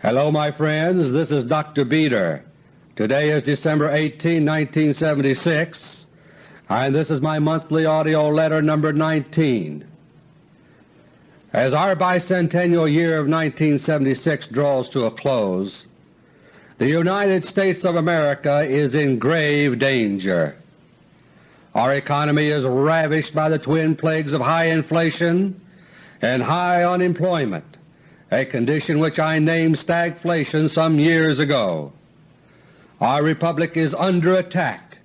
Hello my friends, this is Dr. Beter. Today is December 18, 1976, and this is my monthly AUDIO LETTER No. 19. As our bicentennial year of 1976 draws to a close, the United States of America is in grave danger. Our economy is ravished by the twin plagues of high inflation and high unemployment a condition which I named stagflation some years ago. Our Republic is under attack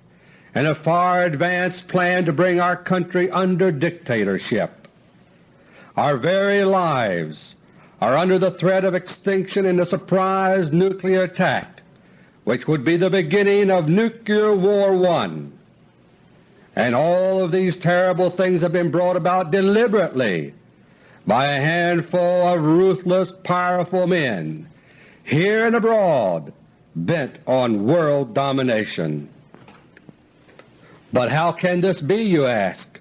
and a far advanced plan to bring our country under dictatorship. Our very lives are under the threat of extinction in a surprise nuclear attack which would be the beginning of Nuclear War I. And all of these terrible things have been brought about deliberately by a handful of ruthless, powerful men here and abroad bent on world domination. But how can this be, you ask?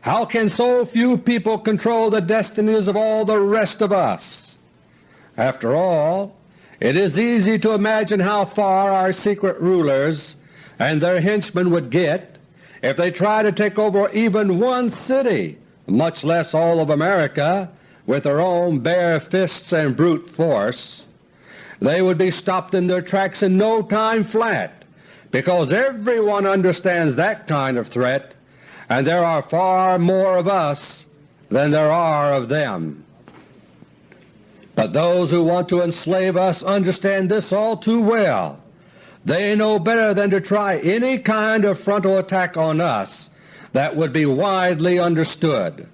How can so few people control the destinies of all the rest of us? After all, it is easy to imagine how far our secret rulers and their henchmen would get if they tried to take over even one city much less all of America, with their own bare fists and brute force, they would be stopped in their tracks in no time flat, because everyone understands that kind of threat, and there are far more of us than there are of them. But those who want to enslave us understand this all too well. They know better than to try any kind of frontal attack on us that would be widely understood.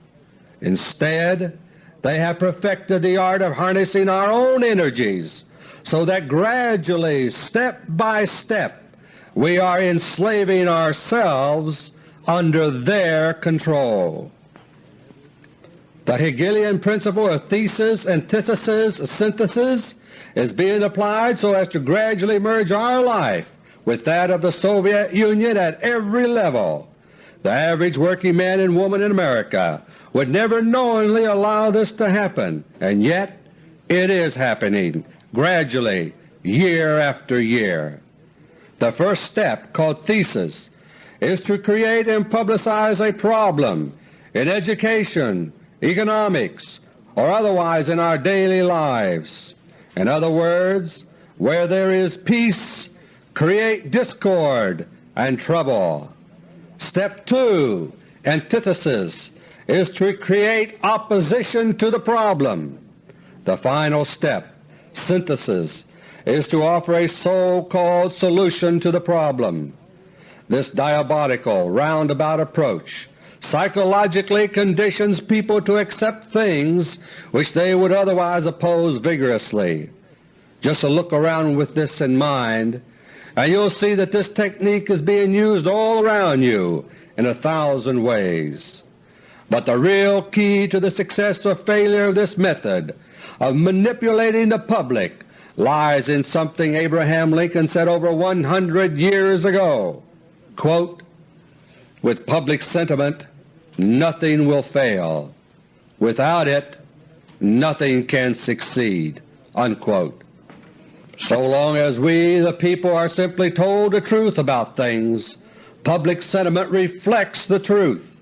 Instead, they have perfected the art of harnessing our own energies so that gradually, step by step, we are enslaving ourselves under their control. The Hegelian principle of thesis, antithesis, synthesis is being applied so as to gradually merge our life with that of the Soviet Union at every level, the average working man and woman in America would never knowingly allow this to happen, and yet it is happening gradually year after year. The first step, called thesis, is to create and publicize a problem in education, economics, or otherwise in our daily lives. In other words, where there is peace, create discord and trouble. Step 2, antithesis, is to create opposition to the problem. The final step, synthesis, is to offer a so-called solution to the problem. This diabolical, roundabout approach psychologically conditions people to accept things which they would otherwise oppose vigorously. Just a look around with this in mind and you'll see that this technique is being used all around you in a thousand ways. But the real key to the success or failure of this method of manipulating the public lies in something Abraham Lincoln said over 100 years ago, quote, With public sentiment nothing will fail. Without it nothing can succeed." Unquote. So long as we the people are simply told the truth about things, public sentiment reflects the truth.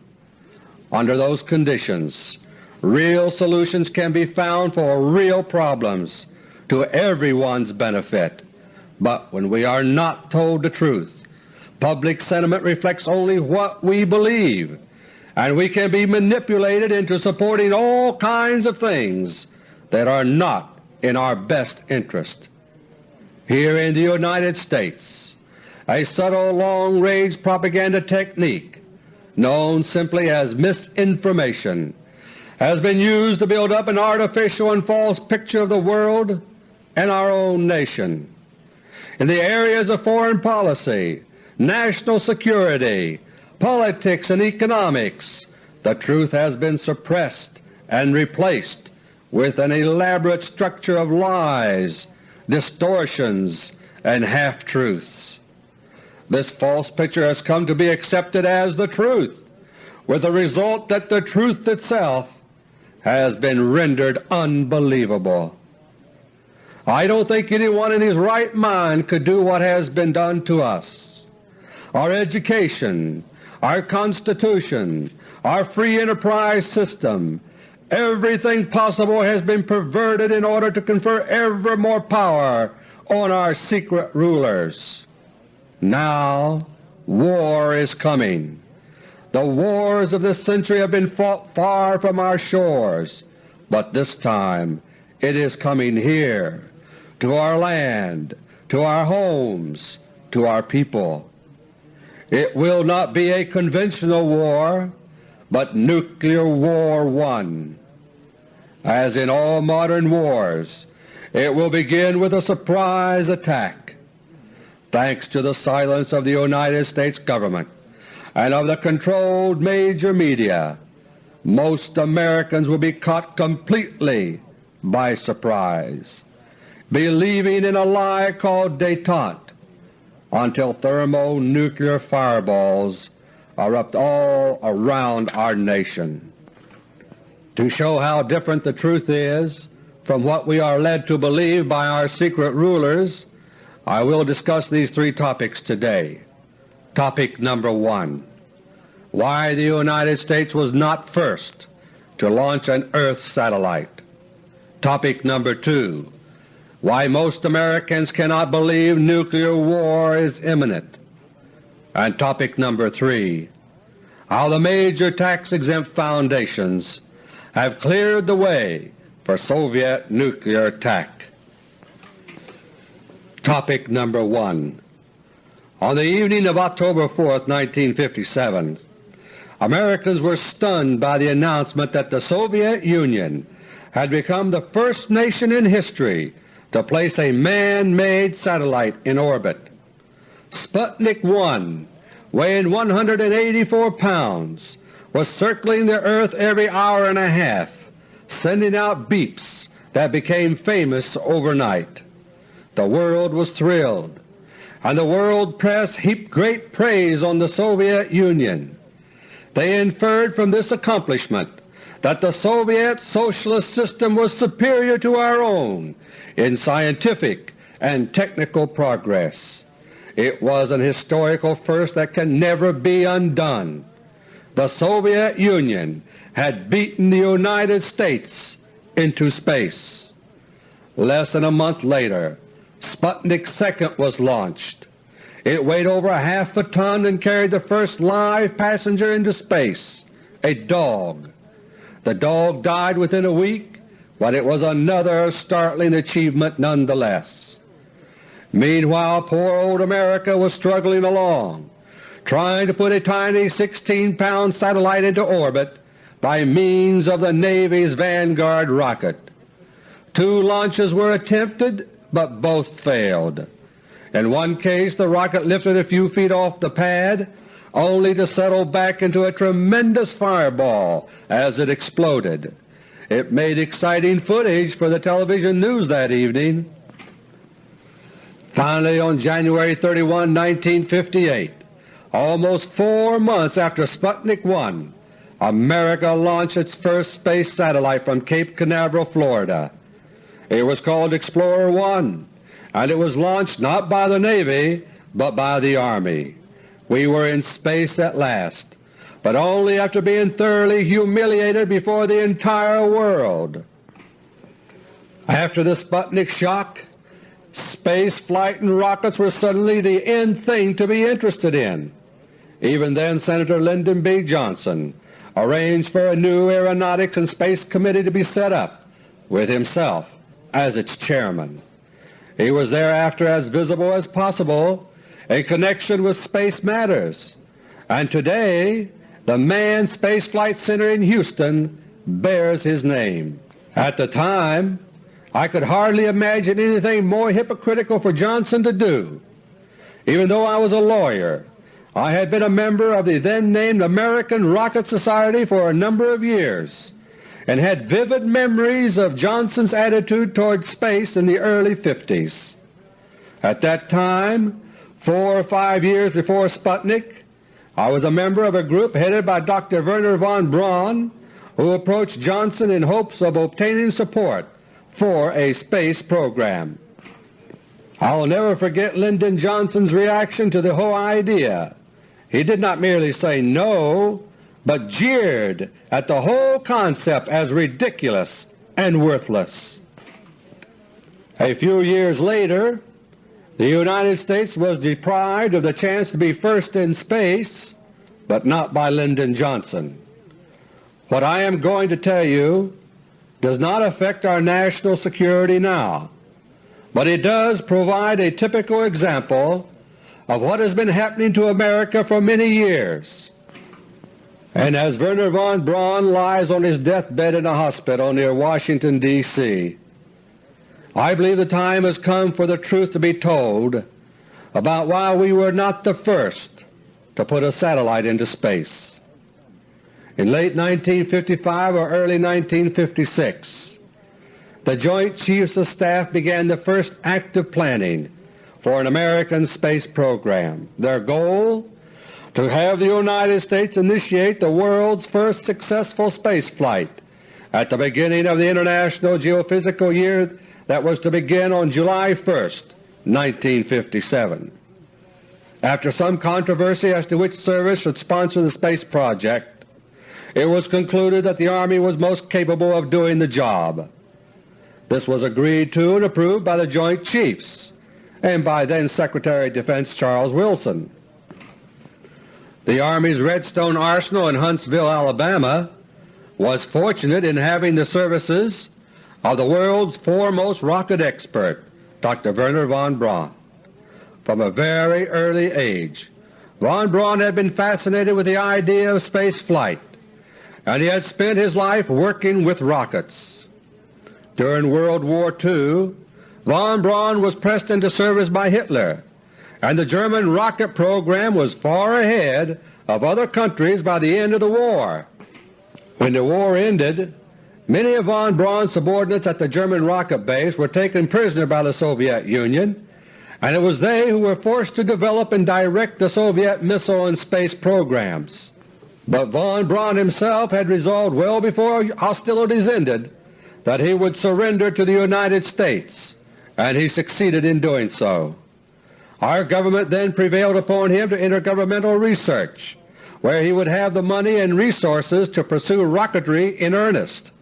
Under those conditions, real solutions can be found for real problems to everyone's benefit. But when we are not told the truth, public sentiment reflects only what we believe, and we can be manipulated into supporting all kinds of things that are not in our best interest. Here in the United States, a subtle long-range propaganda technique known simply as misinformation has been used to build up an artificial and false picture of the world and our own nation. In the areas of foreign policy, national security, politics, and economics, the truth has been suppressed and replaced with an elaborate structure of lies distortions, and half-truths. This false picture has come to be accepted as the truth, with the result that the truth itself has been rendered unbelievable. I don't think anyone in his right mind could do what has been done to us. Our education, our Constitution, our free enterprise system, everything possible has been perverted in order to confer ever more power on our secret rulers. Now war is coming. The wars of this century have been fought far from our shores, but this time it is coming here, to our land, to our homes, to our people. It will not be a conventional war, but Nuclear War One. As in all modern wars, it will begin with a surprise attack. Thanks to the silence of the United States Government and of the controlled major media, most Americans will be caught completely by surprise, believing in a lie called detente until thermonuclear fireballs erupt all around our nation. To show how different the truth is from what we are led to believe by our secret rulers, I will discuss these three topics today. Topic number 1 Why the United States was not first to launch an Earth satellite. Topic number 2 why most Americans cannot believe nuclear war is imminent. And topic number 3 How the major tax-exempt foundations have cleared the way for Soviet nuclear attack. Topic number 1 On the evening of October 4, 1957, Americans were stunned by the announcement that the Soviet Union had become the first nation in history to place a man-made satellite in orbit. Sputnik 1, weighing 184 pounds, was circling the Earth every hour and a half, sending out beeps that became famous overnight. The world was thrilled, and the world press heaped great praise on the Soviet Union. They inferred from this accomplishment that the Soviet Socialist system was superior to our own in scientific and technical progress. It was an historical first that can never be undone. The Soviet Union had beaten the United States into space. Less than a month later, Sputnik 2 was launched. It weighed over a half a ton and carried the first live passenger into space, a dog. The dog died within a week but it was another startling achievement nonetheless. Meanwhile poor old America was struggling along, trying to put a tiny 16-pound satellite into orbit by means of the Navy's Vanguard rocket. Two launches were attempted, but both failed. In one case the rocket lifted a few feet off the pad only to settle back into a tremendous fireball as it exploded. It made exciting footage for the television news that evening. Finally, on January 31, 1958, almost four months after Sputnik 1, America launched its first space satellite from Cape Canaveral, Florida. It was called Explorer 1, and it was launched not by the Navy but by the Army. We were in space at last, but only after being thoroughly humiliated before the entire world. After the Sputnik shock, space flight and rockets were suddenly the end thing to be interested in. Even then Senator Lyndon B. Johnson arranged for a new Aeronautics and Space Committee to be set up, with himself as its chairman. He was thereafter as visible as possible in connection with space matters, and today the Manned Space Flight Center in Houston bears his name. At the time I could hardly imagine anything more hypocritical for Johnson to do. Even though I was a lawyer, I had been a member of the then named American Rocket Society for a number of years and had vivid memories of Johnson's attitude toward space in the early 50s. At that time, four or five years before Sputnik, I was a member of a group headed by Dr. Wernher von Braun who approached Johnson in hopes of obtaining support for a space program. I will never forget Lyndon Johnson's reaction to the whole idea. He did not merely say no, but jeered at the whole concept as ridiculous and worthless. A few years later the United States was deprived of the chance to be first in space, but not by Lyndon Johnson. What I am going to tell you does not affect our national security now, but it does provide a typical example of what has been happening to America for many years. And as Wernher von Braun lies on his deathbed in a hospital near Washington, D.C., I believe the time has come for the truth to be told about why we were not the first to put a satellite into space. In late 1955 or early 1956, the Joint Chiefs of Staff began the first active planning for an American space program. Their goal? To have the United States initiate the world's first successful space flight at the beginning of the International Geophysical Year that was to begin on July 1, 1957. After some controversy as to which service should sponsor the space project, it was concluded that the Army was most capable of doing the job. This was agreed to and approved by the Joint Chiefs and by then Secretary of Defense Charles Wilson. The Army's Redstone Arsenal in Huntsville, Alabama was fortunate in having the services of the world's foremost rocket expert, Dr. Wernher von Braun. From a very early age, von Braun had been fascinated with the idea of space flight, and he had spent his life working with rockets. During World War II, von Braun was pressed into service by Hitler, and the German rocket program was far ahead of other countries by the end of the war. When the war ended, Many of von Braun's subordinates at the German rocket base were taken prisoner by the Soviet Union, and it was they who were forced to develop and direct the Soviet missile and space programs. But von Braun himself had resolved well before hostilities ended that he would surrender to the United States, and he succeeded in doing so. Our government then prevailed upon him to enter governmental research, where he would have the money and resources to pursue rocketry in earnest.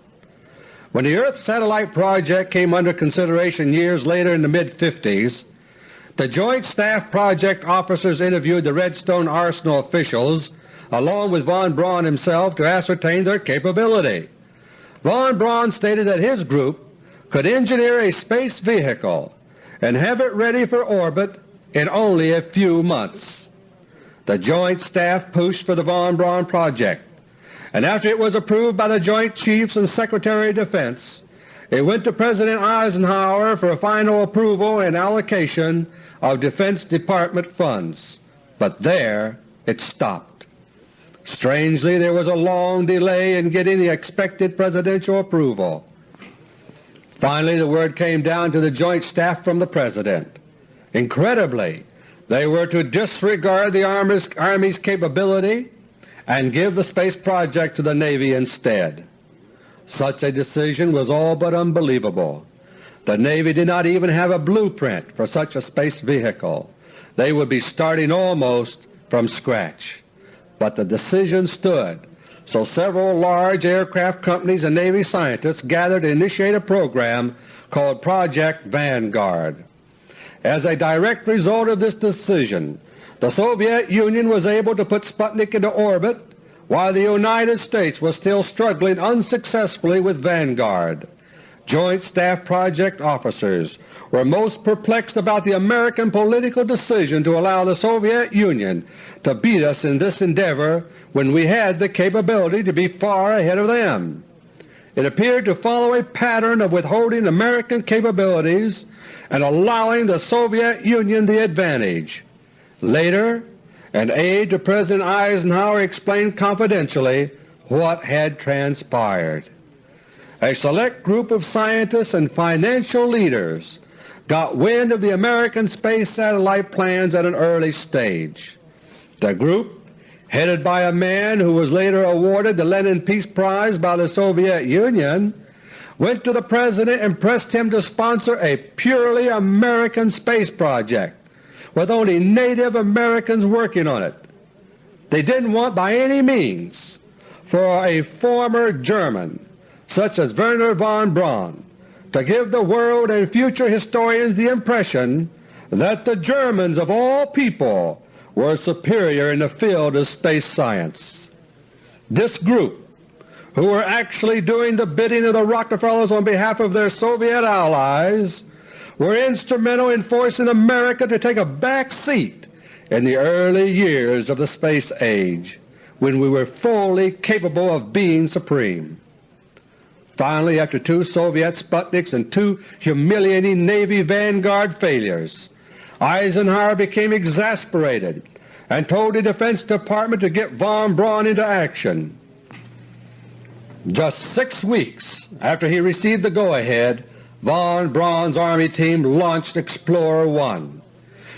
When the Earth Satellite Project came under consideration years later in the mid-50s, the Joint Staff Project officers interviewed the Redstone Arsenal officials along with von Braun himself to ascertain their capability. Von Braun stated that his group could engineer a space vehicle and have it ready for orbit in only a few months. The Joint Staff pushed for the von Braun project and after it was approved by the Joint Chiefs and Secretary of Defense, it went to President Eisenhower for a final approval and allocation of Defense Department funds. But there it stopped. Strangely, there was a long delay in getting the expected Presidential approval. Finally the word came down to the Joint Staff from the President. Incredibly, they were to disregard the Army's, Army's capability and give the space project to the Navy instead. Such a decision was all but unbelievable. The Navy did not even have a blueprint for such a space vehicle. They would be starting almost from scratch. But the decision stood, so several large aircraft companies and Navy scientists gathered to initiate a program called Project Vanguard. As a direct result of this decision, the Soviet Union was able to put Sputnik into orbit while the United States was still struggling unsuccessfully with Vanguard. Joint Staff Project officers were most perplexed about the American political decision to allow the Soviet Union to beat us in this endeavor when we had the capability to be far ahead of them. It appeared to follow a pattern of withholding American capabilities and allowing the Soviet Union the advantage. Later, an aide to President Eisenhower explained confidentially what had transpired. A select group of scientists and financial leaders got wind of the American space satellite plans at an early stage. The group, headed by a man who was later awarded the Lenin Peace Prize by the Soviet Union, went to the President and pressed him to sponsor a purely American space project with only Native Americans working on it. They didn't want by any means for a former German such as Wernher von Braun to give the world and future historians the impression that the Germans of all people were superior in the field of space science. This group, who were actually doing the bidding of the Rockefellers on behalf of their Soviet allies, were instrumental in forcing America to take a back seat in the early years of the space age, when we were fully capable of being supreme. Finally, after two Soviet Sputniks and two humiliating Navy Vanguard failures, Eisenhower became exasperated and told the Defense Department to get von Braun into action. Just six weeks after he received the go-ahead, von Braun's Army team launched Explorer 1.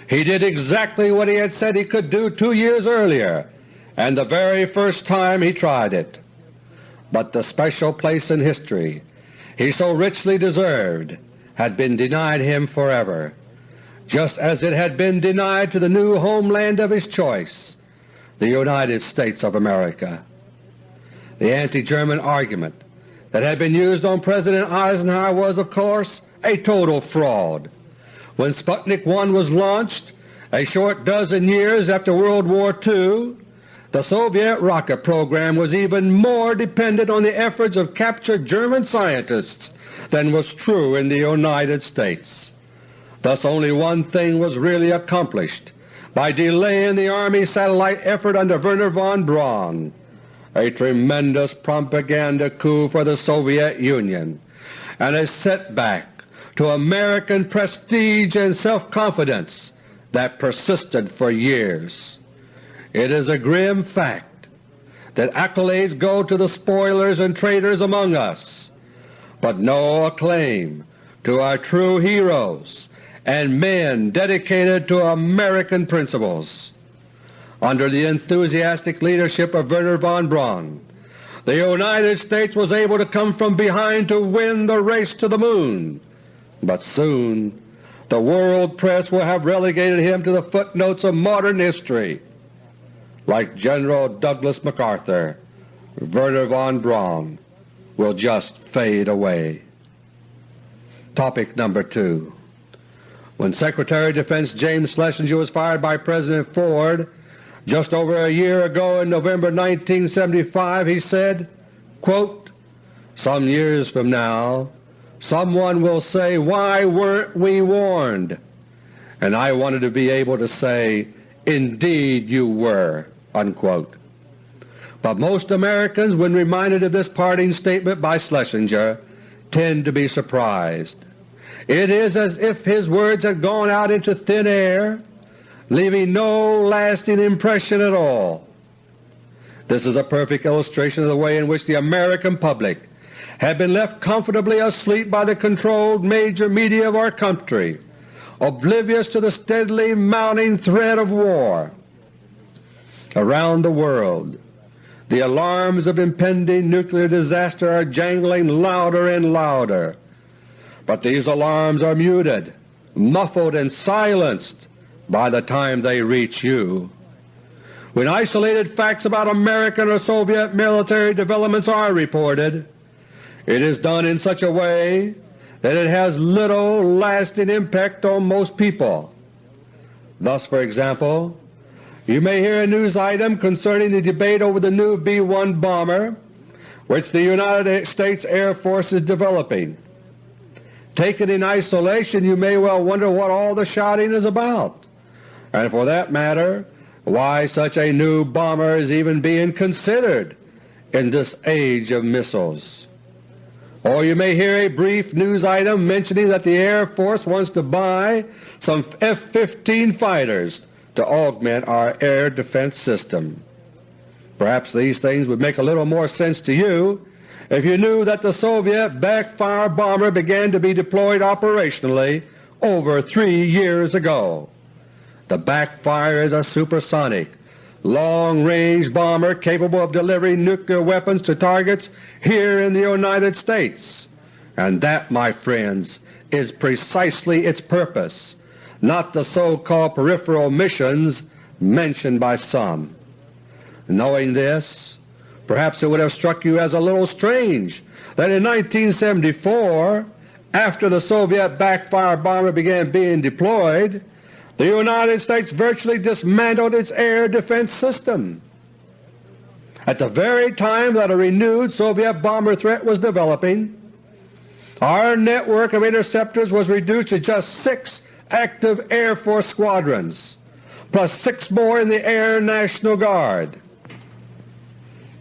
He did exactly what he had said he could do two years earlier and the very first time he tried it. But the special place in history he so richly deserved had been denied him forever, just as it had been denied to the new homeland of his choice, the United States of America. The anti-German argument that had been used on President Eisenhower was, of course, a total fraud. When Sputnik 1 was launched, a short dozen years after World War II, the Soviet rocket program was even more dependent on the efforts of captured German scientists than was true in the United States. Thus only one thing was really accomplished by delaying the Army satellite effort under Wernher von Braun a tremendous propaganda coup for the Soviet Union, and a setback to American prestige and self-confidence that persisted for years. It is a grim fact that accolades go to the spoilers and traitors among us, but no acclaim to our true heroes and men dedicated to American principles under the enthusiastic leadership of Wernher von Braun. The United States was able to come from behind to win the race to the Moon, but soon the world press will have relegated him to the footnotes of modern history. Like General Douglas MacArthur, Wernher von Braun will just fade away. Topic number 2 When Secretary of Defense James Schlesinger was fired by President Ford just over a year ago in November 1975 he said, quote, Some years from now someone will say, why weren't we warned? And I wanted to be able to say, indeed you were." Unquote. But most Americans, when reminded of this parting statement by Schlesinger, tend to be surprised. It is as if his words had gone out into thin air leaving no lasting impression at all. This is a perfect illustration of the way in which the American public had been left comfortably asleep by the controlled major media of our country, oblivious to the steadily mounting threat of war. Around the world the alarms of impending nuclear disaster are jangling louder and louder, but these alarms are muted, muffled, and silenced by the time they reach you. When isolated facts about American or Soviet military developments are reported, it is done in such a way that it has little lasting impact on most people. Thus, for example, you may hear a news item concerning the debate over the new B-1 bomber which the United States Air Force is developing. Taken in isolation, you may well wonder what all the shouting is about and for that matter why such a new bomber is even being considered in this age of missiles. Or you may hear a brief news item mentioning that the Air Force wants to buy some F-15 fighters to augment our air defense system. Perhaps these things would make a little more sense to you if you knew that the Soviet backfire bomber began to be deployed operationally over three years ago. The backfire is a supersonic, long-range bomber capable of delivering nuclear weapons to targets here in the United States, And that, my friends, is precisely its purpose, not the so-called peripheral missions mentioned by some. Knowing this, perhaps it would have struck you as a little strange that in 1974, after the Soviet backfire bomber began being deployed, the United States virtually dismantled its air defense system. At the very time that a renewed Soviet bomber threat was developing, our network of interceptors was reduced to just six active Air Force squadrons, plus six more in the Air National Guard.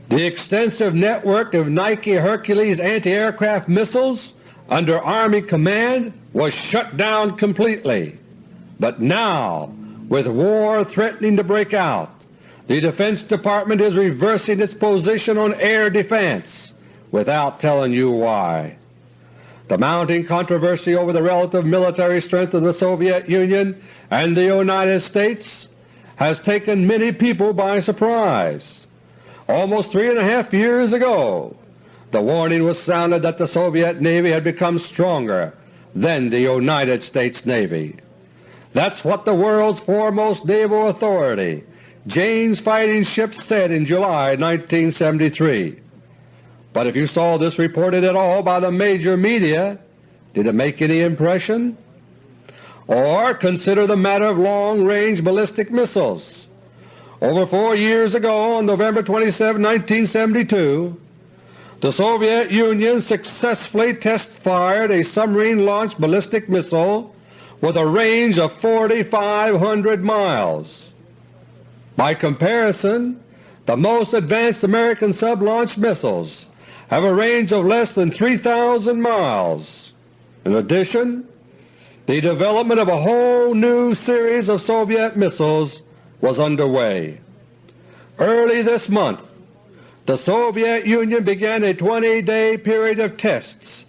The extensive network of Nike Hercules anti-aircraft missiles under Army command was shut down completely. But now, with war threatening to break out, the Defense Department is reversing its position on air defense without telling you why. The mounting controversy over the relative military strength of the Soviet Union and the United States has taken many people by surprise. Almost three and a half years ago, the warning was sounded that the Soviet Navy had become stronger than the United States Navy. That's what the world's foremost naval authority, Jane's Fighting Ships, said in July 1973. But if you saw this reported at all by the major media, did it make any impression? Or consider the matter of long-range ballistic missiles. Over four years ago, on November 27, 1972, the Soviet Union successfully test-fired a submarine-launched ballistic missile with a range of 4,500 miles. By comparison, the most advanced American sub-launched missiles have a range of less than 3,000 miles. In addition, the development of a whole new series of Soviet missiles was underway. Early this month, the Soviet Union began a 20-day period of tests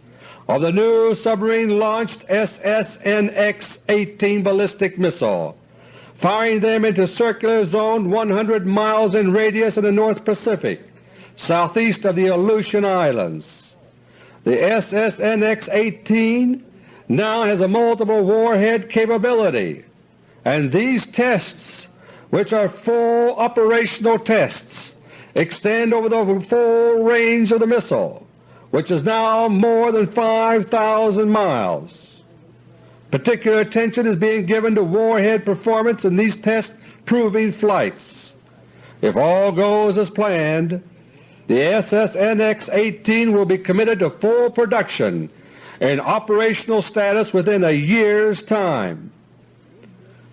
of the new submarine-launched SSNX-18 ballistic missile, firing them into circular zone 100 miles in radius in the North Pacific southeast of the Aleutian Islands. The SSNX-18 now has a multiple warhead capability, and these tests, which are full operational tests, extend over the full range of the missile, which is now more than 5,000 miles. Particular attention is being given to warhead performance in these test-proving flights. If all goes as planned, the SSNX-18 will be committed to full production and operational status within a year's time.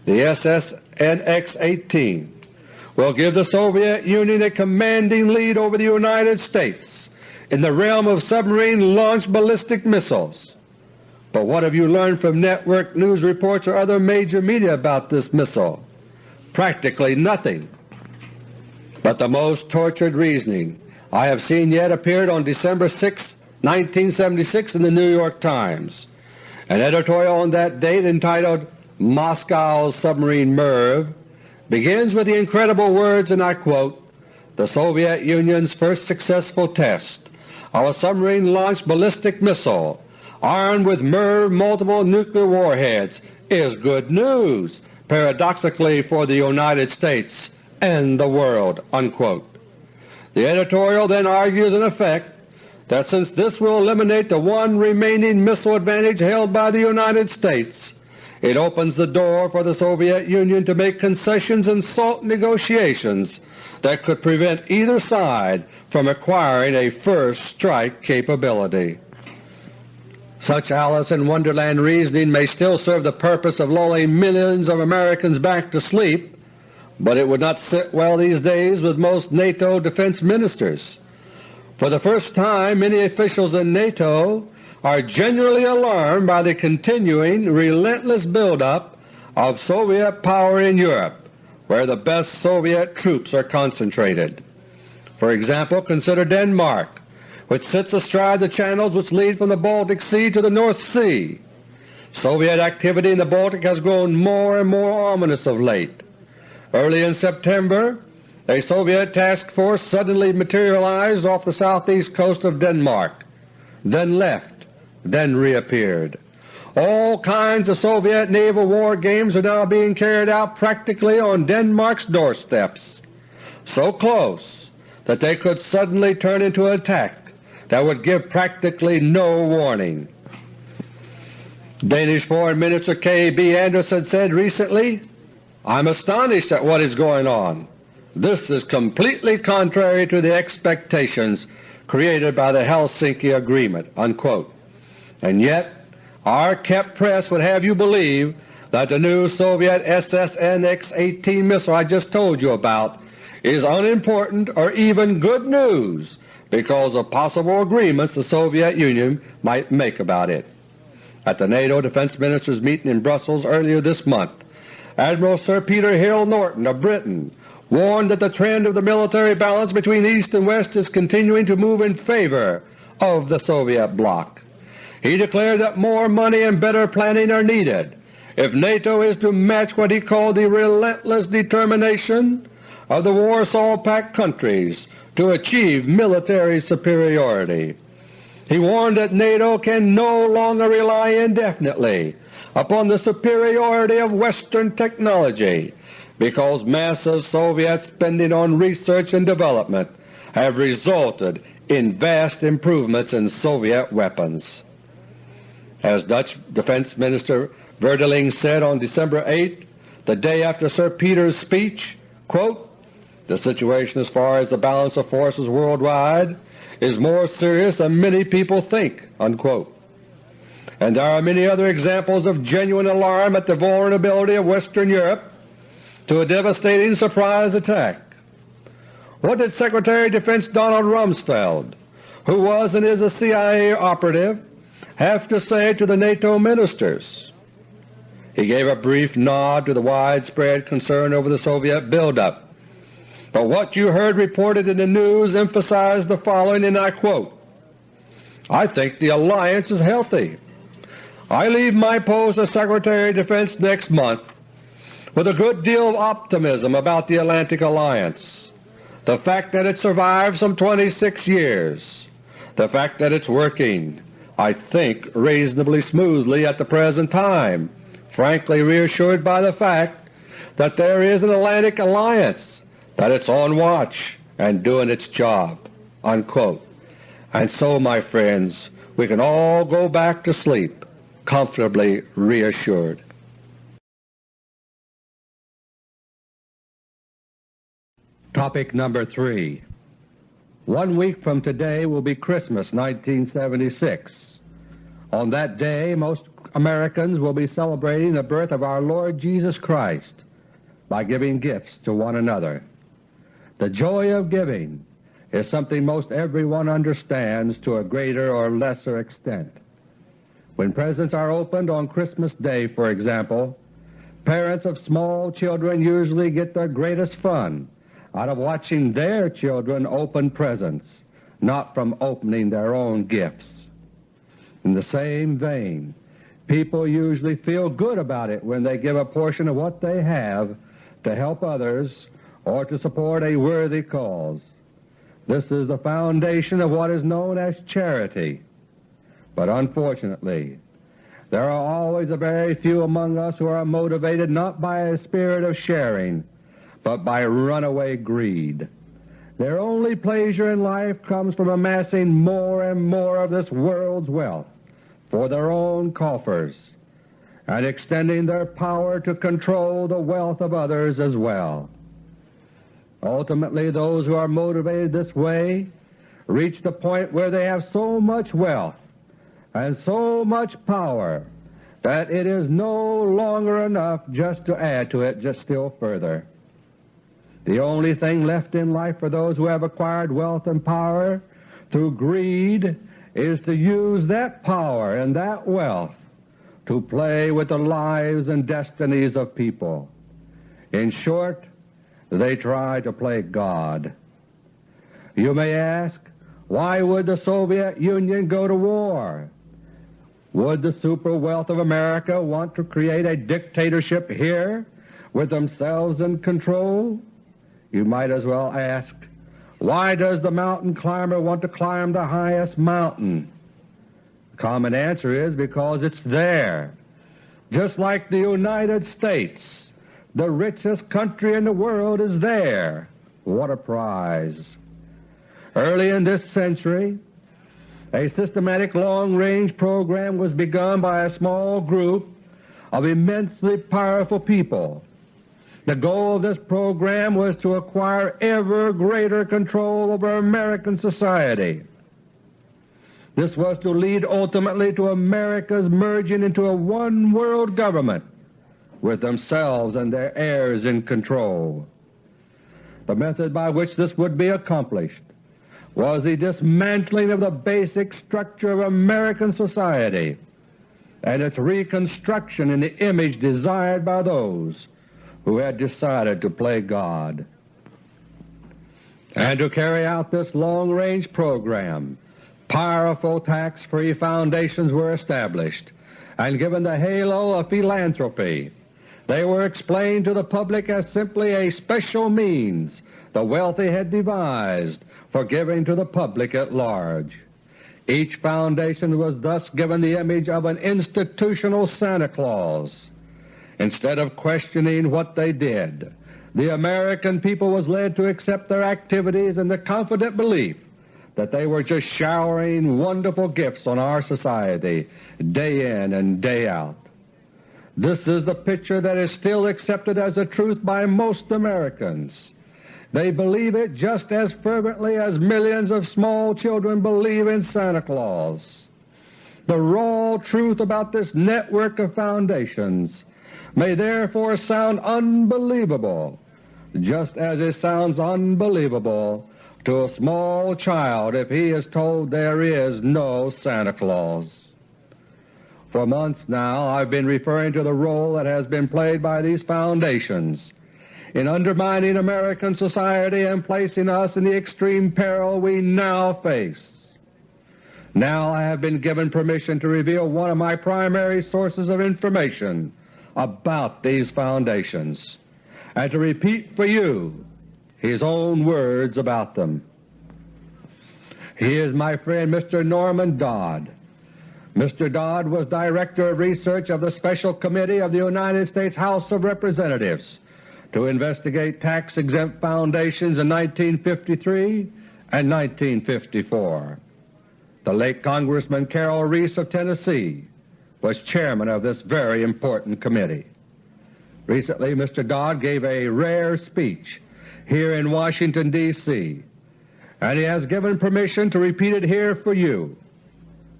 The SSNX-18 will give the Soviet Union a commanding lead over the United States in the realm of submarine-launched ballistic missiles. But what have you learned from network news reports or other major media about this missile? Practically nothing. But the most tortured reasoning I have seen yet appeared on December 6, 1976 in the New York Times. An editorial on that date entitled Moscow's Submarine MIRV begins with the incredible words, and I quote, the Soviet Union's first successful test of a submarine-launched ballistic missile armed with MIRV multiple nuclear warheads is good news, paradoxically for the United States and the world." Unquote. The editorial then argues in effect that since this will eliminate the one remaining missile advantage held by the United States, it opens the door for the Soviet Union to make concessions in SALT negotiations that could prevent either side from acquiring a first strike capability. Such Alice in Wonderland reasoning may still serve the purpose of lulling millions of Americans back to sleep, but it would not sit well these days with most NATO defense ministers. For the first time many officials in NATO are genuinely alarmed by the continuing relentless buildup of Soviet power in Europe, where the best Soviet troops are concentrated. For example, consider Denmark, which sits astride the channels which lead from the Baltic Sea to the North Sea. Soviet activity in the Baltic has grown more and more ominous of late. Early in September, a Soviet task force suddenly materialized off the southeast coast of Denmark, then left, then reappeared. All kinds of Soviet naval war games are now being carried out practically on Denmark's doorsteps, so close that they could suddenly turn into an attack that would give practically no warning. Danish Foreign Minister K. B. Andersen said recently, I'm astonished at what is going on. This is completely contrary to the expectations created by the Helsinki Agreement." Unquote. And yet our kept press would have you believe that the new Soviet SSN-X-18 missile I just told you about is unimportant or even good news because of possible agreements the Soviet Union might make about it. At the NATO Defense Ministers meeting in Brussels earlier this month, Admiral Sir Peter Hill Norton of Britain warned that the trend of the military balance between East and West is continuing to move in favor of the Soviet bloc. He declared that more money and better planning are needed if NATO is to match what he called the relentless determination of the Warsaw Pact countries to achieve military superiority. He warned that NATO can no longer rely indefinitely upon the superiority of Western technology because massive Soviet spending on research and development have resulted in vast improvements in Soviet weapons. As Dutch Defense Minister Vredeling said on December 8, the day after Sir Peter's speech, quote, the situation as far as the balance of forces worldwide is more serious than many people think." Unquote. And there are many other examples of genuine alarm at the vulnerability of Western Europe to a devastating surprise attack. What did Secretary of Defense Donald Rumsfeld, who was and is a CIA operative, have to say to the NATO ministers? He gave a brief nod to the widespread concern over the Soviet buildup but what you heard reported in the news emphasized the following, and I quote, I think the alliance is healthy. I leave my post as Secretary of Defense next month with a good deal of optimism about the Atlantic Alliance. The fact that it survived some 26 years, the fact that it's working, I think, reasonably smoothly at the present time, frankly reassured by the fact that there is an Atlantic Alliance that it's on watch and doing its job." Unquote. And so, my friends, we can all go back to sleep comfortably reassured. Topic number 3 One week from today will be Christmas 1976. On that day most Americans will be celebrating the birth of our Lord Jesus Christ by giving gifts to one another. The joy of giving is something most everyone understands to a greater or lesser extent. When presents are opened on Christmas Day, for example, parents of small children usually get their greatest fun out of watching their children open presents, not from opening their own gifts. In the same vein, people usually feel good about it when they give a portion of what they have to help others or to support a worthy cause. This is the foundation of what is known as charity. But unfortunately, there are always a very few among us who are motivated not by a spirit of sharing, but by runaway greed. Their only pleasure in life comes from amassing more and more of this world's wealth for their own coffers and extending their power to control the wealth of others as well. Ultimately those who are motivated this way reach the point where they have so much wealth and so much power that it is no longer enough just to add to it just still further. The only thing left in life for those who have acquired wealth and power through greed is to use that power and that wealth to play with the lives and destinies of people. In short, they try to play God. You may ask, why would the Soviet Union go to war? Would the super wealth of America want to create a dictatorship here with themselves in control? You might as well ask, why does the mountain climber want to climb the highest mountain? The common answer is because it's there. Just like the United States, the richest country in the world is there. What a prize! Early in this century, a systematic long-range program was begun by a small group of immensely powerful people. The goal of this program was to acquire ever greater control over American society. This was to lead ultimately to America's merging into a one-world government with themselves and their heirs in control. The method by which this would be accomplished was the dismantling of the basic structure of American society and its reconstruction in the image desired by those who had decided to play God. And to carry out this long-range program, powerful tax-free foundations were established and given the halo of philanthropy. They were explained to the public as simply a special means the wealthy had devised for giving to the public at large. Each foundation was thus given the image of an institutional Santa Claus. Instead of questioning what they did, the American people was led to accept their activities in the confident belief that they were just showering wonderful gifts on our society day in and day out. This is the picture that is still accepted as the truth by most Americans. They believe it just as fervently as millions of small children believe in Santa Claus. The raw truth about this network of foundations may therefore sound unbelievable, just as it sounds unbelievable to a small child if he is told there is no Santa Claus. For months now I've been referring to the role that has been played by these foundations in undermining American society and placing us in the extreme peril we now face. Now I have been given permission to reveal one of my primary sources of information about these foundations and to repeat for you his own words about them. He is my friend Mr. Norman Dodd. Mr. Dodd was Director of Research of the Special Committee of the United States House of Representatives to investigate tax-exempt foundations in 1953 and 1954. The late Congressman Carroll Reece of Tennessee was chairman of this very important committee. Recently Mr. Dodd gave a rare speech here in Washington, D.C., and he has given permission to repeat it here for you.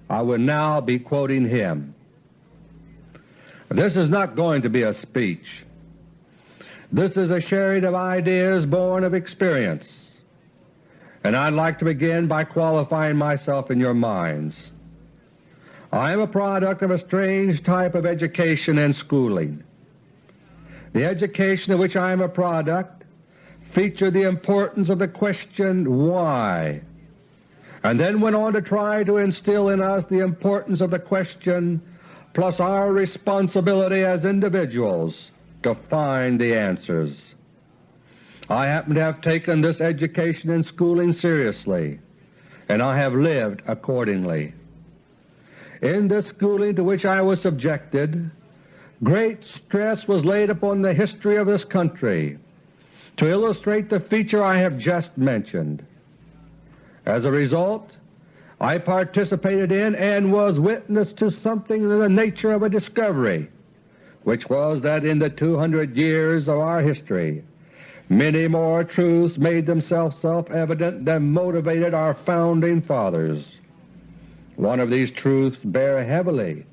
I will now be quoting him. This is not going to be a speech. This is a sharing of ideas born of experience, and I'd like to begin by qualifying myself in your minds. I am a product of a strange type of education and schooling. The education of which I am a product featured the importance of the question why, and then went on to try to instill in us the importance of the question plus our responsibility as individuals to find the answers. I happen to have taken this education and schooling seriously, and I have lived accordingly. In the schooling to which I was subjected, great stress was laid upon the history of this country to illustrate the feature I have just mentioned. As a result, I participated in and was witness to something in the nature of a discovery which was that in the 200 years of our history many more truths made themselves self-evident than motivated our Founding Fathers. One of these truths bear heavily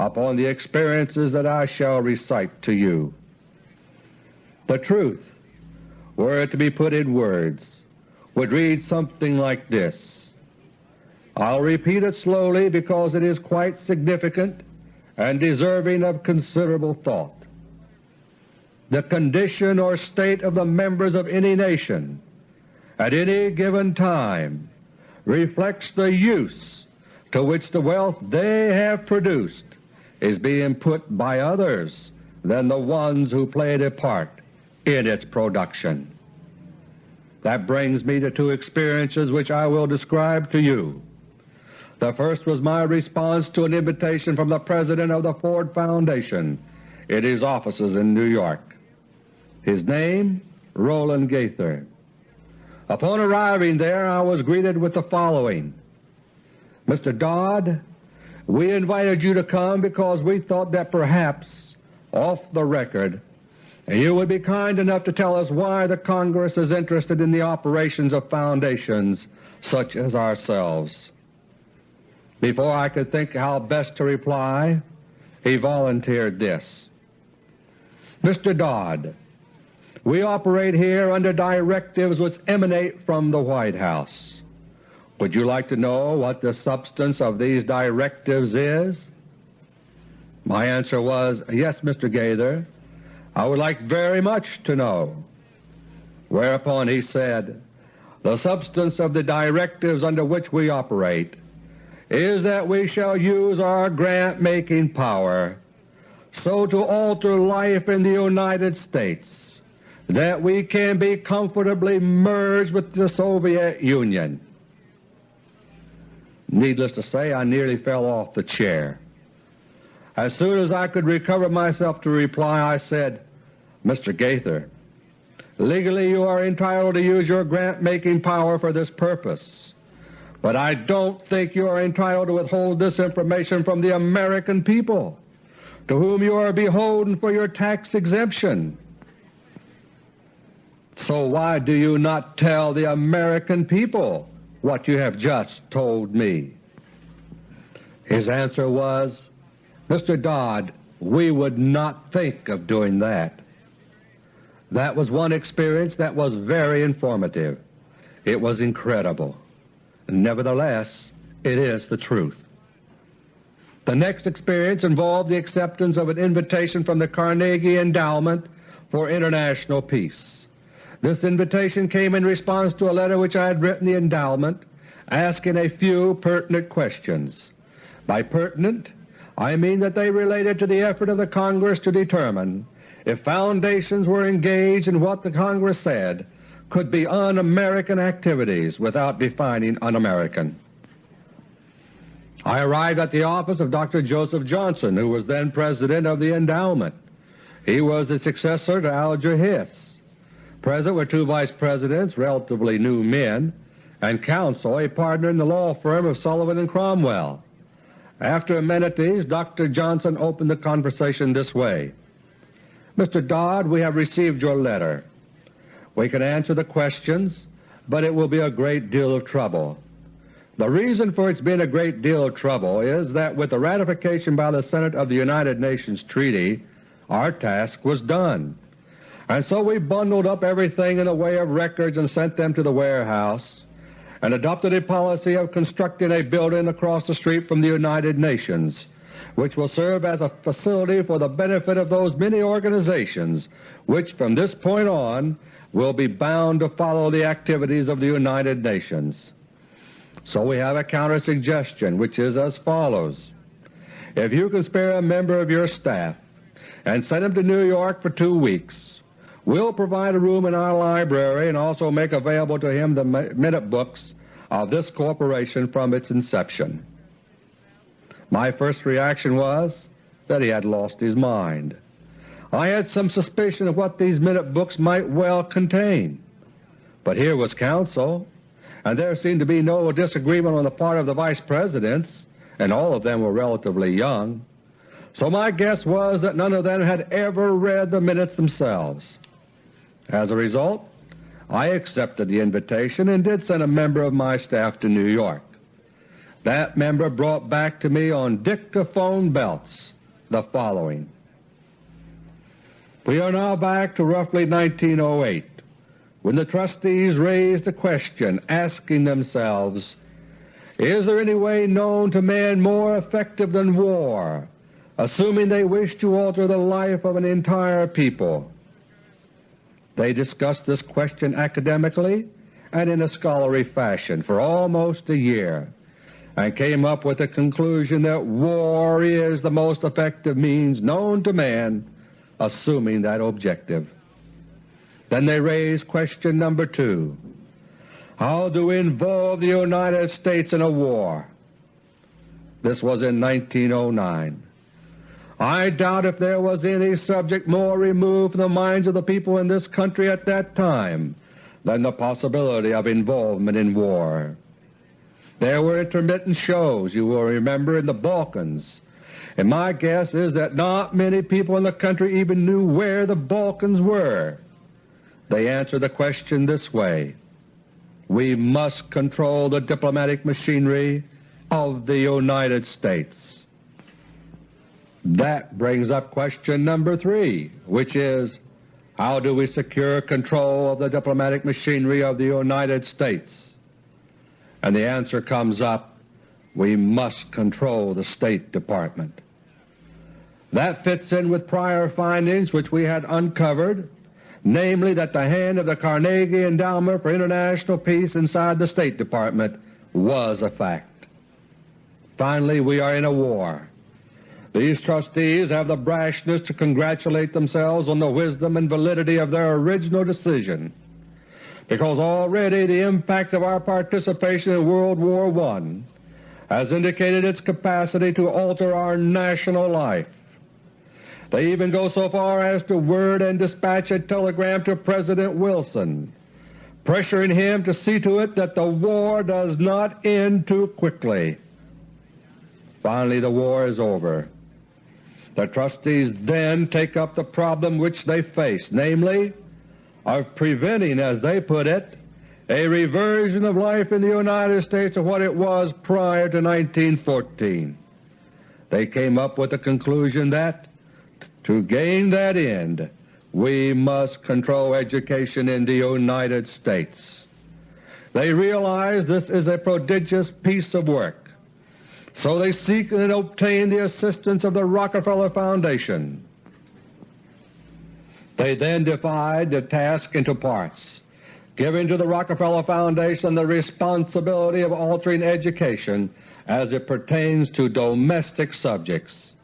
upon the experiences that I shall recite to you. The truth, were it to be put in words, would read something like this. I'll repeat it slowly because it is quite significant and deserving of considerable thought. The condition or state of the members of any nation at any given time reflects the use to which the wealth they have produced is being put by others than the ones who played a part in its production. That brings me to two experiences which I will describe to you. The first was my response to an invitation from the President of the Ford Foundation in his offices in New York. His name Rowan Gaither. Upon arriving there I was greeted with the following, Mr. Dodd, we invited you to come because we thought that perhaps, off the record, you would be kind enough to tell us why the Congress is interested in the operations of foundations such as ourselves. Before I could think how best to reply, he volunteered this. Mr. Dodd, we operate here under directives which emanate from the White House. Would you like to know what the substance of these directives is? My answer was, yes, Mr. Gaither, I would like very much to know. Whereupon he said, the substance of the directives under which we operate is that we shall use our grant-making power so to alter life in the United States that we can be comfortably merged with the Soviet Union. Needless to say, I nearly fell off the chair. As soon as I could recover myself to reply, I said, Mr. Gaither, legally you are entitled to use your grant-making power for this purpose, but I don't think you are entitled to withhold this information from the American people, to whom you are beholden for your tax exemption. So why do you not tell the American people what you have just told me? His answer was, Mr. Dodd, we would not think of doing that. That was one experience that was very informative. It was incredible. Nevertheless, it is the truth. The next experience involved the acceptance of an invitation from the Carnegie Endowment for International Peace. This invitation came in response to a letter which I had written the endowment asking a few pertinent questions. By pertinent, I mean that they related to the effort of the Congress to determine if foundations were engaged in what the Congress said could be un-American activities without defining un-American. I arrived at the office of Dr. Joseph Johnson, who was then President of the Endowment. He was the successor to Alger Hiss. Present were two Vice Presidents, relatively new men, and counsel, a partner in the law firm of Sullivan and Cromwell. After amenities, Dr. Johnson opened the conversation this way. Mr. Dodd, we have received your letter. We can answer the questions, but it will be a great deal of trouble. The reason for its being a great deal of trouble is that with the ratification by the Senate of the United Nations Treaty, our task was done. And so we bundled up everything in the way of records and sent them to the warehouse, and adopted a policy of constructing a building across the street from the United Nations, which will serve as a facility for the benefit of those many organizations which from this point on will be bound to follow the activities of the United Nations. So we have a counter-suggestion which is as follows. If you can spare a member of your staff and send him to New York for two weeks, We'll provide a room in our library and also make available to him the minute books of this corporation from its inception. My first reaction was that he had lost his mind. I had some suspicion of what these minute books might well contain. But here was counsel, and there seemed to be no disagreement on the part of the Vice Presidents, and all of them were relatively young. So my guess was that none of them had ever read the minutes themselves. As a result, I accepted the invitation and did send a member of my staff to New York. That member brought back to me on dictaphone belts the following. We are now back to roughly 1908 when the trustees raised a question asking themselves, is there any way known to man more effective than war, assuming they wish to alter the life of an entire people? They discussed this question academically and in a scholarly fashion for almost a year and came up with the conclusion that war is the most effective means known to man assuming that objective. Then they raised question number two, how do we involve the United States in a war? This was in 1909. I doubt if there was any subject more removed from the minds of the people in this country at that time than the possibility of involvement in war. There were intermittent shows, you will remember, in the Balkans, and my guess is that not many people in the country even knew where the Balkans were. They answered the question this way, We must control the diplomatic machinery of the United States. That brings up question number three, which is, how do we secure control of the diplomatic machinery of the United States? And the answer comes up, we must control the State Department. That fits in with prior findings which we had uncovered, namely that the hand of the Carnegie Endowment for International Peace inside the State Department was a fact. Finally, we are in a war. These trustees have the brashness to congratulate themselves on the wisdom and validity of their original decision, because already the impact of our participation in World War I has indicated its capacity to alter our national life. They even go so far as to word and dispatch a telegram to President Wilson, pressuring him to see to it that the war does not end too quickly. Finally the war is over. The trustees then take up the problem which they face, namely of preventing, as they put it, a reversion of life in the United States to what it was prior to 1914. They came up with the conclusion that to gain that end we must control education in the United States. They realize this is a prodigious piece of work so they seek and obtain the assistance of the Rockefeller Foundation. They then divide the task into parts, giving to the Rockefeller Foundation the responsibility of altering education as it pertains to domestic subjects.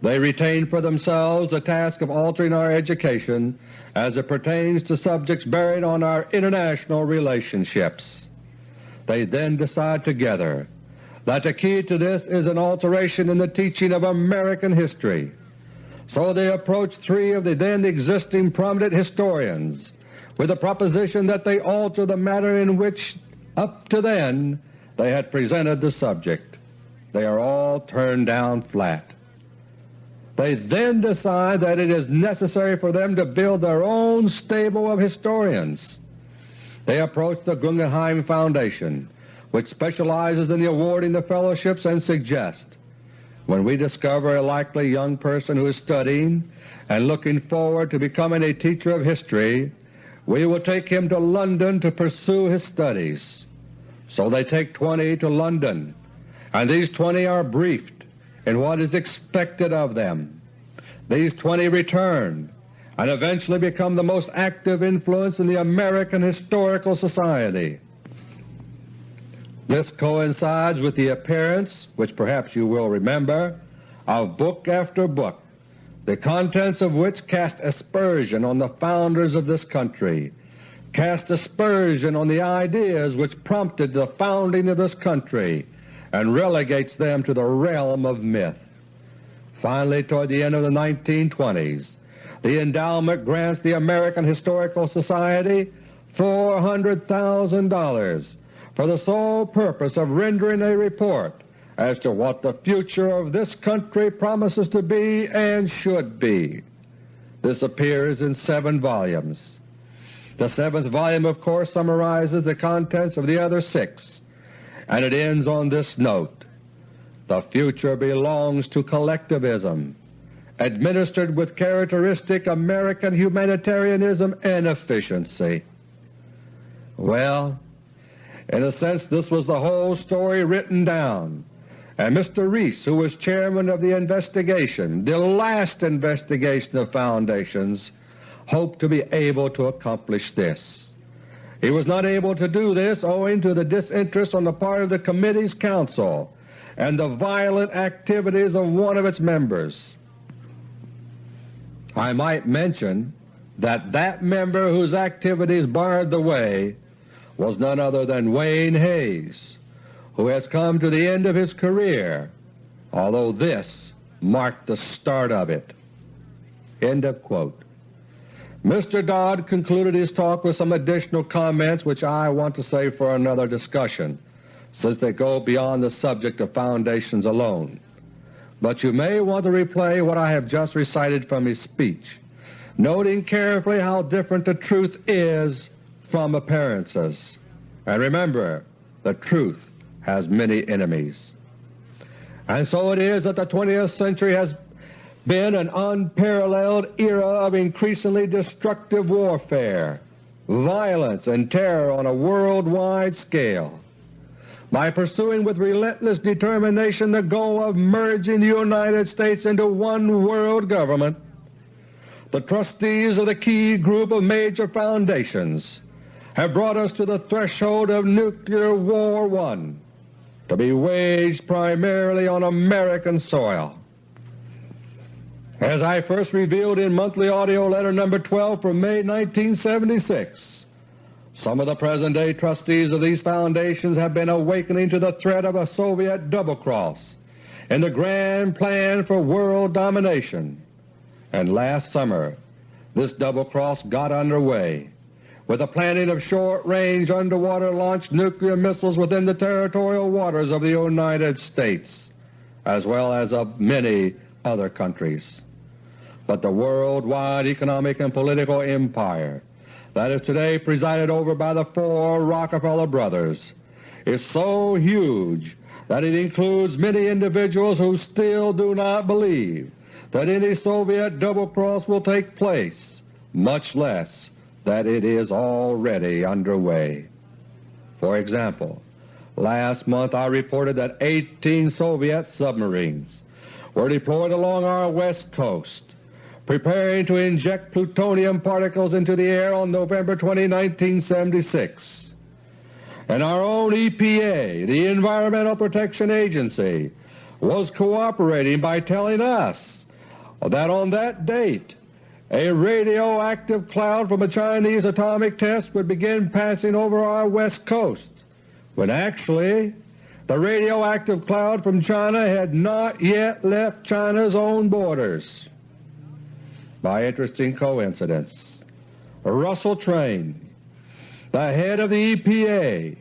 They retain for themselves the task of altering our education as it pertains to subjects bearing on our international relationships. They then decide together that the key to this is an alteration in the teaching of American history. So they approached three of the then existing prominent historians with the proposition that they alter the manner in which up to then they had presented the subject. They are all turned down flat. They then decide that it is necessary for them to build their own stable of historians. They approach the Guggenheim Foundation which specializes in the awarding of fellowships and suggest when we discover a likely young person who is studying and looking forward to becoming a teacher of history, we will take him to London to pursue his studies. So they take 20 to London, and these 20 are briefed in what is expected of them. These 20 return and eventually become the most active influence in the American Historical Society. This coincides with the appearance, which perhaps you will remember, of book after book, the contents of which cast aspersion on the founders of this country, cast aspersion on the ideas which prompted the founding of this country, and relegates them to the realm of myth. Finally, toward the end of the 1920s, the endowment grants the American Historical Society $400,000 for the sole purpose of rendering a report as to what the future of this country promises to be and should be. This appears in seven volumes. The seventh volume of course summarizes the contents of the other six, and it ends on this note, The future belongs to collectivism, administered with characteristic American humanitarianism and efficiency. Well, in a sense this was the whole story written down, and Mr. Reece, who was chairman of the investigation, the last investigation of foundations, hoped to be able to accomplish this. He was not able to do this owing to the disinterest on the part of the Committee's counsel and the violent activities of one of its members. I might mention that that member whose activities barred the way was none other than Wayne Hays, who has come to the end of his career although this marked the start of it." End of quote. Mr. Dodd concluded his talk with some additional comments which I want to save for another discussion, since they go beyond the subject of foundations alone. But you may want to replay what I have just recited from his speech, noting carefully how different the truth is from appearances. And remember, the truth has many enemies. And so it is that the 20th century has been an unparalleled era of increasingly destructive warfare, violence, and terror on a worldwide scale. By pursuing with relentless determination the goal of merging the United States into one world government, the trustees of the key group of major foundations have brought us to the threshold of Nuclear War One to be waged primarily on American soil. As I first revealed in Monthly Audio Letter No. 12 from May 1976, some of the present-day trustees of these foundations have been awakening to the threat of a Soviet double-cross in the grand plan for world domination, and last summer this double-cross got underway with the planning of short-range underwater-launched nuclear missiles within the territorial waters of the United States, as well as of many other countries. But the worldwide economic and political empire that is today presided over by the four Rockefeller brothers is so huge that it includes many individuals who still do not believe that any Soviet double-cross will take place, much less that it is already underway. For example, last month I reported that 18 Soviet submarines were deployed along our west coast preparing to inject plutonium particles into the air on November 20, 1976. And our own EPA, the Environmental Protection Agency, was cooperating by telling us that on that date a radioactive cloud from a Chinese atomic test would begin passing over our west coast, when actually the radioactive cloud from China had not yet left China's own borders by interesting coincidence. Russell Train, the head of the EPA,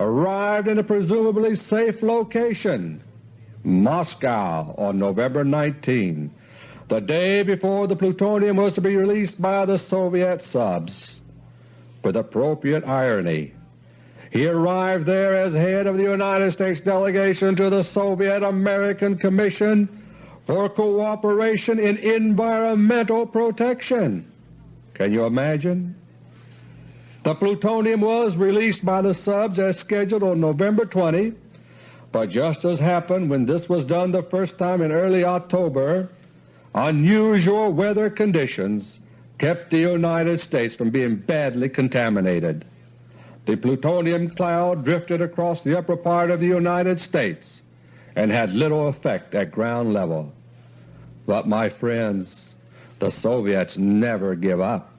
arrived in a presumably safe location, Moscow, on November 19, the day before the plutonium was to be released by the Soviet subs. With appropriate irony, he arrived there as head of the United States delegation to the Soviet-American Commission for cooperation in environmental protection. Can you imagine? The plutonium was released by the subs as scheduled on November 20, but just as happened when this was done the first time in early October, unusual weather conditions kept the United States from being badly contaminated. The plutonium cloud drifted across the upper part of the United States and had little effect at ground level. But my friends, the Soviets never give up.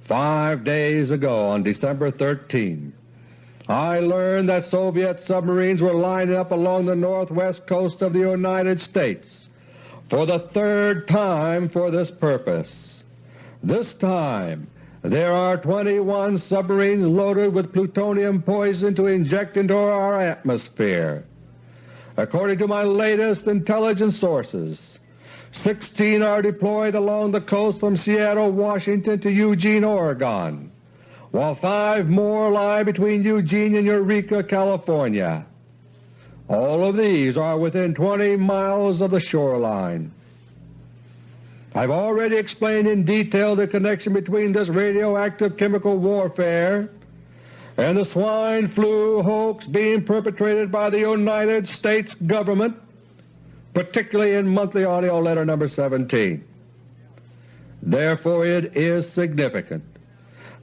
Five days ago on December 13, I learned that Soviet submarines were lining up along the northwest coast of the United States for the third time for this purpose. This time there are 21 submarines loaded with plutonium poison to inject into our atmosphere. According to my latest intelligence sources, 16 are deployed along the coast from Seattle, Washington to Eugene, Oregon, while five more lie between Eugene and Eureka, California. All of these are within 20 miles of the shoreline. I've already explained in detail the connection between this radioactive chemical warfare and the swine flu hoax being perpetrated by the United States Government, particularly in Monthly Audio Letter No. 17. Therefore it is significant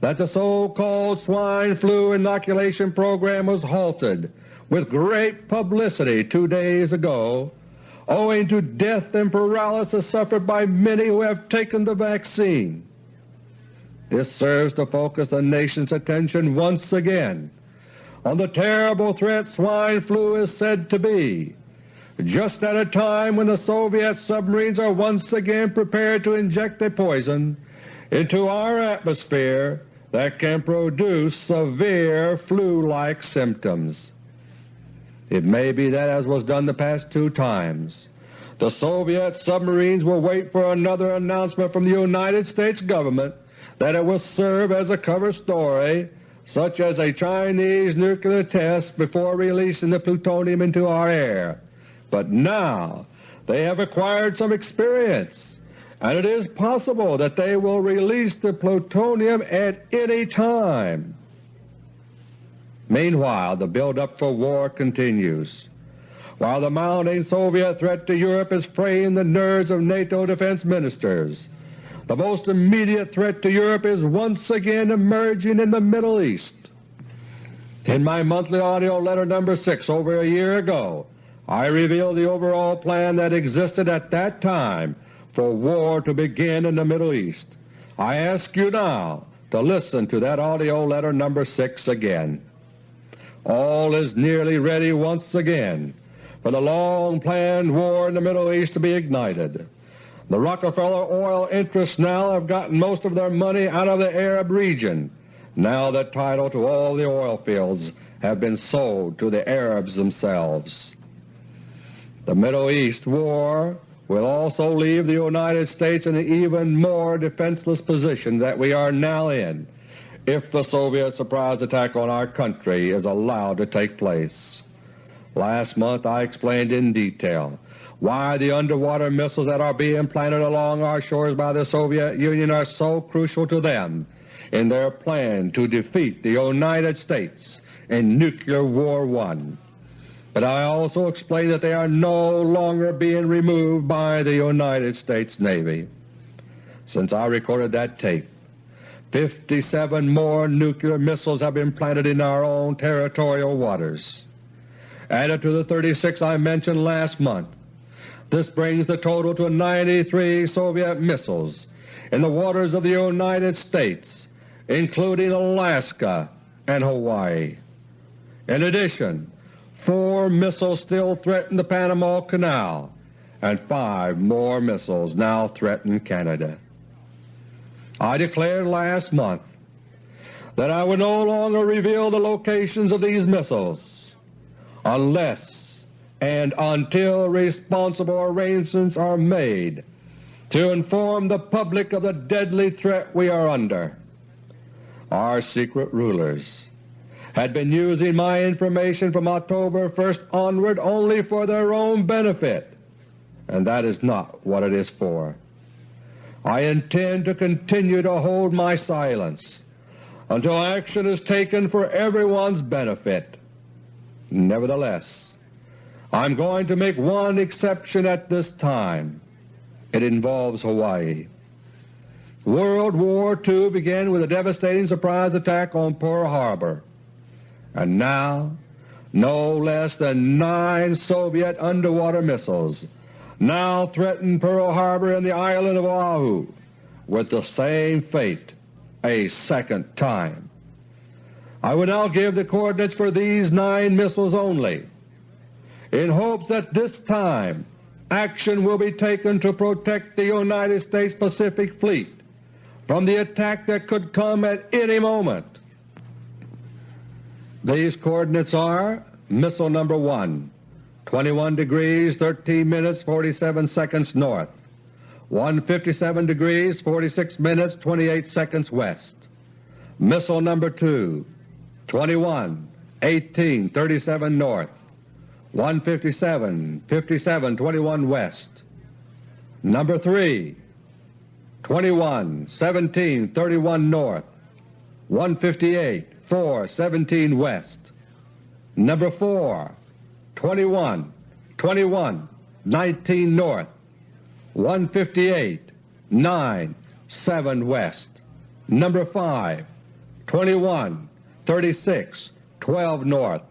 that the so-called swine flu inoculation program was halted with great publicity two days ago owing to death and paralysis suffered by many who have taken the vaccine. This serves to focus the nation's attention once again on the terrible threat swine flu is said to be, just at a time when the Soviet submarines are once again prepared to inject a poison into our atmosphere that can produce severe flu-like symptoms. It may be that, as was done the past two times, the Soviet submarines will wait for another announcement from the United States Government that it will serve as a cover story such as a Chinese nuclear test before releasing the plutonium into our air. But now they have acquired some experience, and it is possible that they will release the plutonium at any time. Meanwhile, the build-up for war continues. While the mounting Soviet threat to Europe is fraying the nerves of NATO defense ministers, the most immediate threat to Europe is once again emerging in the Middle East. In my monthly AUDIO LETTER No. 6 over a year ago, I revealed the overall plan that existed at that time for war to begin in the Middle East. I ask you now to listen to that AUDIO LETTER No. 6 again. All is nearly ready once again for the long-planned war in the Middle East to be ignited. The Rockefeller oil interests now have gotten most of their money out of the Arab region. Now the title to all the oil fields have been sold to the Arabs themselves. The Middle East war will also leave the United States in an even more defenseless position that we are now in if the Soviet surprise attack on our country is allowed to take place. Last month I explained in detail why the underwater missiles that are being planted along our shores by the Soviet Union are so crucial to them in their plan to defeat the United States in Nuclear War One. But I also explained that they are no longer being removed by the United States Navy. Since I recorded that tape, 57 more nuclear missiles have been planted in our own territorial waters. Added to the 36 I mentioned last month, this brings the total to 93 Soviet missiles in the waters of the United States, including Alaska and Hawaii. In addition, four missiles still threaten the Panama Canal, and five more missiles now threaten Canada. I declared last month that I would no longer reveal the locations of these missiles unless and until responsible arrangements are made to inform the public of the deadly threat we are under. Our secret rulers had been using my information from October 1st onward only for their own benefit, and that is not what it is for. I intend to continue to hold my silence until action is taken for everyone's benefit. Nevertheless, I'm going to make one exception at this time. It involves Hawaii. World War II began with a devastating surprise attack on Pearl Harbor, and now no less than nine Soviet underwater missiles now threaten Pearl Harbor and the island of Oahu with the same fate a second time. I will now give the coordinates for these nine missiles only in hopes that this time action will be taken to protect the United States Pacific Fleet from the attack that could come at any moment. These coordinates are Missile Number 1, 21 degrees 13 minutes 47 seconds north, 157 degrees 46 minutes 28 seconds west. Missile Number 2, 21 18 37 north, 157, 57, 21 west. Number 3, 21, 17, 31 north, 158, 4, 17 west. Number 4, 21, 21, 19 north, 158, 9, 7 west. Number 5, 21, 36, 12 north,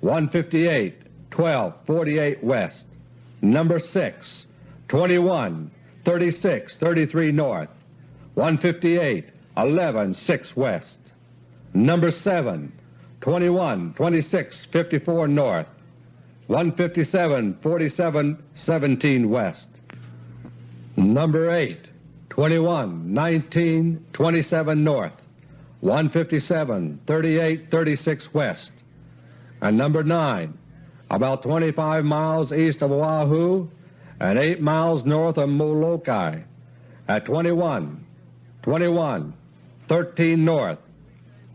158, 12, 48 west. Number 6, 21, 36, 33 north. 158, 11, 6 west. Number 7, 21, 26, 54 north. 157 47 17 West. Number 8, 21 19 27 North, 157 38 36 West. And number 9, about 25 miles east of Oahu and 8 miles north of Molokai at 21 21 13 North,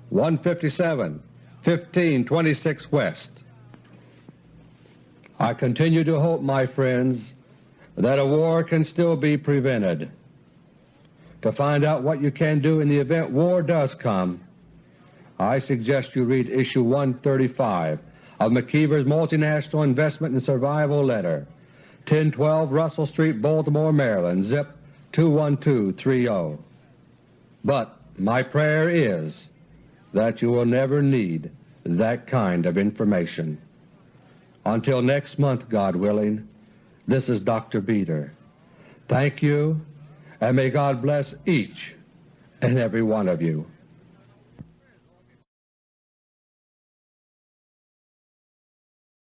157 15 26 West. I continue to hope, my friends, that a war can still be prevented. To find out what you can do in the event war does come, I suggest you read Issue 135 of McKeever's Multinational Investment and Survival Letter, 1012 Russell Street, Baltimore, Maryland, zip 21230. But my prayer is that you will never need that kind of information. Until next month, God willing, this is Dr. Beter. Thank you, and may God bless each and every one of you.